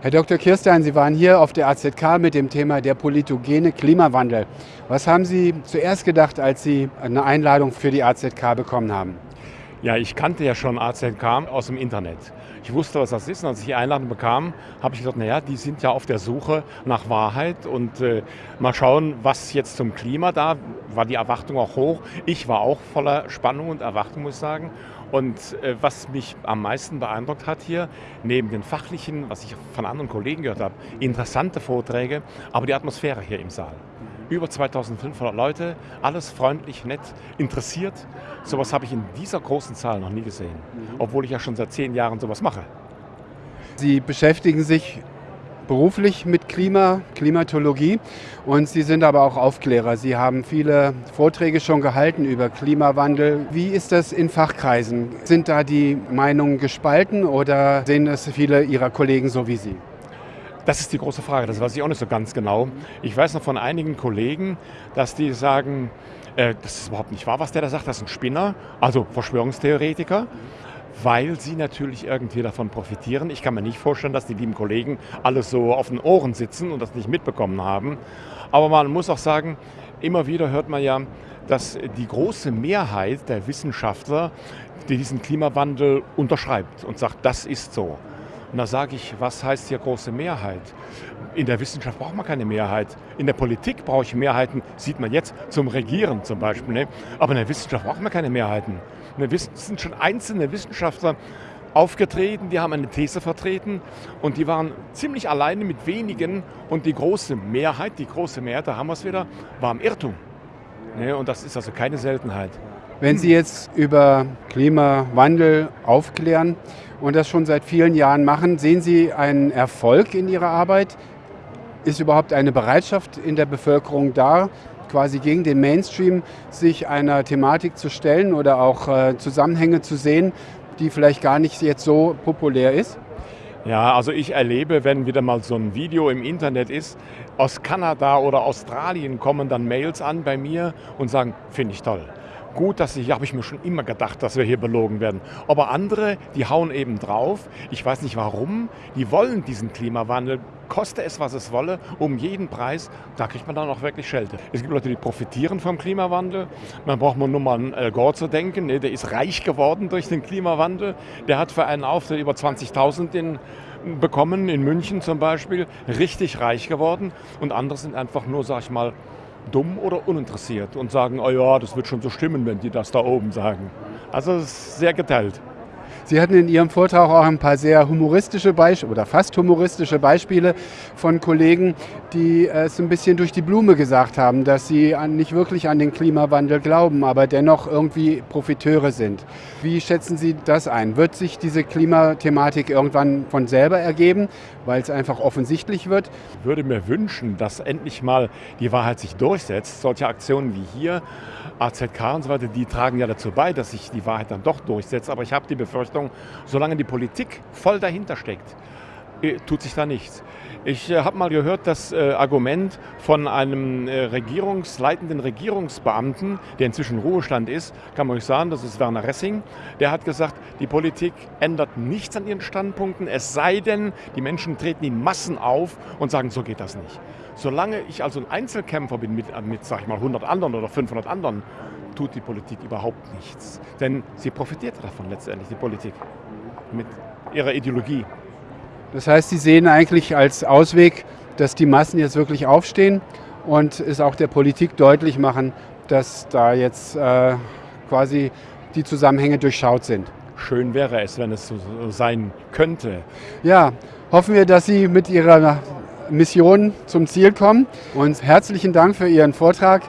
Herr Dr. Kirstein, Sie waren hier auf der AZK mit dem Thema der politogene Klimawandel. Was haben Sie zuerst gedacht, als Sie eine Einladung für die AZK bekommen haben? Ja, ich kannte ja schon AZK aus dem Internet. Ich wusste, was das ist und als ich die Einladung bekam, habe ich gedacht, naja, die sind ja auf der Suche nach Wahrheit und äh, mal schauen, was jetzt zum Klima da, war die Erwartung auch hoch. Ich war auch voller Spannung und Erwartung, muss ich sagen. Und äh, was mich am meisten beeindruckt hat hier, neben den fachlichen, was ich von anderen Kollegen gehört habe, interessante Vorträge, aber die Atmosphäre hier im Saal. Über 2500 Leute, alles freundlich, nett, interessiert. Sowas habe ich in dieser großen Zahl noch nie gesehen, obwohl ich ja schon seit zehn Jahren sowas mache. Sie beschäftigen sich beruflich mit Klima, Klimatologie und Sie sind aber auch Aufklärer. Sie haben viele Vorträge schon gehalten über Klimawandel. Wie ist das in Fachkreisen? Sind da die Meinungen gespalten oder sehen es viele Ihrer Kollegen so wie Sie? Das ist die große Frage, das weiß ich auch nicht so ganz genau. Ich weiß noch von einigen Kollegen, dass die sagen, äh, das ist überhaupt nicht wahr, was der da sagt, das ist ein Spinner, also Verschwörungstheoretiker weil sie natürlich irgendwie davon profitieren. Ich kann mir nicht vorstellen, dass die lieben Kollegen alles so auf den Ohren sitzen und das nicht mitbekommen haben. Aber man muss auch sagen, immer wieder hört man ja, dass die große Mehrheit der Wissenschaftler diesen Klimawandel unterschreibt und sagt, das ist so. Und da sage ich, was heißt hier große Mehrheit? In der Wissenschaft braucht man keine Mehrheit. In der Politik brauche ich Mehrheiten, sieht man jetzt zum Regieren zum Beispiel. Ne? Aber in der Wissenschaft braucht man keine Mehrheiten. Es sind schon einzelne Wissenschaftler aufgetreten, die haben eine These vertreten und die waren ziemlich alleine mit wenigen und die große Mehrheit, die große Mehrheit, da haben wir es wieder, war im Irrtum. Ne? Und das ist also keine Seltenheit. Wenn Sie jetzt über Klimawandel aufklären und das schon seit vielen Jahren machen, sehen Sie einen Erfolg in Ihrer Arbeit? Ist überhaupt eine Bereitschaft in der Bevölkerung da, quasi gegen den Mainstream sich einer Thematik zu stellen oder auch äh, Zusammenhänge zu sehen, die vielleicht gar nicht jetzt so populär ist? Ja, also ich erlebe, wenn wieder mal so ein Video im Internet ist, aus Kanada oder Australien kommen dann Mails an bei mir und sagen, finde ich toll gut, dass ich, habe ich mir schon immer gedacht, dass wir hier belogen werden. Aber andere, die hauen eben drauf. Ich weiß nicht warum. Die wollen diesen Klimawandel, koste es, was es wolle, um jeden Preis. Da kriegt man dann auch wirklich Schelte. Es gibt Leute, die profitieren vom Klimawandel. Man braucht nur mal an Al Gore zu denken. Ne? Der ist reich geworden durch den Klimawandel. Der hat für einen Auftritt über 20.000 bekommen, in München zum Beispiel, richtig reich geworden. Und andere sind einfach nur, sag ich mal, dumm oder uninteressiert und sagen, oh ja, das wird schon so stimmen, wenn die das da oben sagen. Also es ist sehr geteilt. Sie hatten in Ihrem Vortrag auch ein paar sehr humoristische Beispiele oder fast humoristische Beispiele von Kollegen, die es ein bisschen durch die Blume gesagt haben, dass sie nicht wirklich an den Klimawandel glauben, aber dennoch irgendwie Profiteure sind. Wie schätzen Sie das ein? Wird sich diese Klimathematik irgendwann von selber ergeben, weil es einfach offensichtlich wird? Ich würde mir wünschen, dass endlich mal die Wahrheit sich durchsetzt. Solche Aktionen wie hier, AZK und so weiter, die tragen ja dazu bei, dass sich die Wahrheit dann doch durchsetzt. Aber ich habe die Befürchtung, solange die Politik voll dahinter steckt, äh, tut sich da nichts. Ich äh, habe mal gehört, das äh, Argument von einem äh, regierungsleitenden Regierungsbeamten, der inzwischen Ruhestand ist, kann man euch sagen, das ist Werner Ressing, der hat gesagt, die Politik ändert nichts an ihren Standpunkten, es sei denn, die Menschen treten in Massen auf und sagen, so geht das nicht. Solange ich also ein Einzelkämpfer bin mit, mit sag ich mal, 100 anderen oder 500 anderen, tut die Politik überhaupt nichts. Denn sie profitiert davon letztendlich, die Politik, mit ihrer Ideologie. Das heißt, Sie sehen eigentlich als Ausweg, dass die Massen jetzt wirklich aufstehen und es auch der Politik deutlich machen, dass da jetzt äh, quasi die Zusammenhänge durchschaut sind. Schön wäre es, wenn es so sein könnte. Ja, hoffen wir, dass Sie mit Ihrer Mission zum Ziel kommen. Und herzlichen Dank für Ihren Vortrag